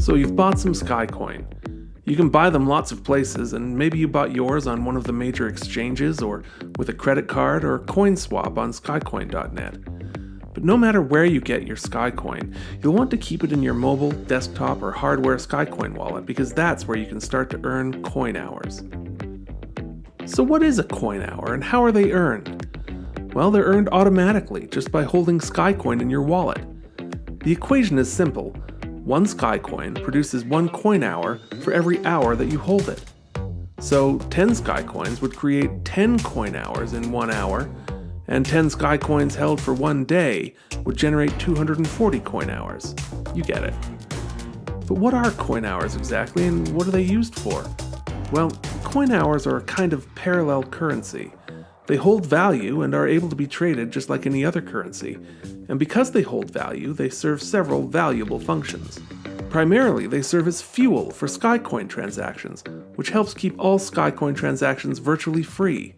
So you've bought some Skycoin. You can buy them lots of places, and maybe you bought yours on one of the major exchanges, or with a credit card, or CoinSwap on Skycoin.net. But no matter where you get your Skycoin, you'll want to keep it in your mobile, desktop, or hardware Skycoin wallet because that's where you can start to earn coin hours. So, what is a coin hour and how are they earned? Well, they're earned automatically just by holding Skycoin in your wallet. The equation is simple one Skycoin produces one coin hour for every hour that you hold it. So 10 Skycoins would create 10 coin hours in one hour, and 10 Skycoins held for one day would generate 240 coin hours. You get it. But what are coin hours exactly, and what are they used for? Well, coin hours are a kind of parallel currency. They hold value and are able to be traded just like any other currency, and because they hold value, they serve several valuable functions. Primarily, they serve as fuel for Skycoin transactions, which helps keep all Skycoin transactions virtually free.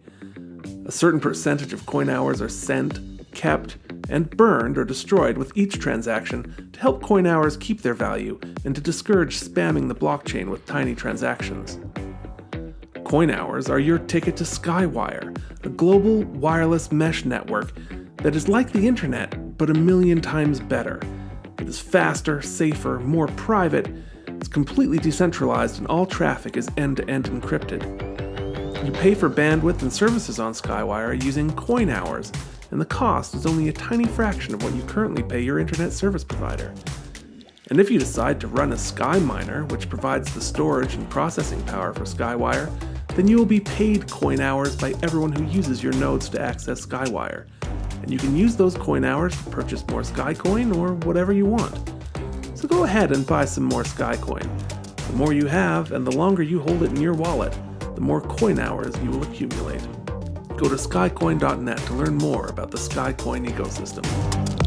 A certain percentage of coin hours are sent, kept, and burned or destroyed with each transaction to help coin hours keep their value and to discourage spamming the blockchain with tiny transactions. Coin hours are your ticket to Skywire, a global wireless mesh network that is like the internet, but a million times better. It is faster, safer, more private, it's completely decentralized, and all traffic is end to end encrypted. You pay for bandwidth and services on Skywire using coin hours, and the cost is only a tiny fraction of what you currently pay your internet service provider. And if you decide to run a SkyMiner, which provides the storage and processing power for Skywire, then you will be paid coin hours by everyone who uses your nodes to access Skywire. And you can use those coin hours to purchase more Skycoin or whatever you want. So go ahead and buy some more Skycoin. The more you have, and the longer you hold it in your wallet, the more coin hours you will accumulate. Go to skycoin.net to learn more about the Skycoin ecosystem.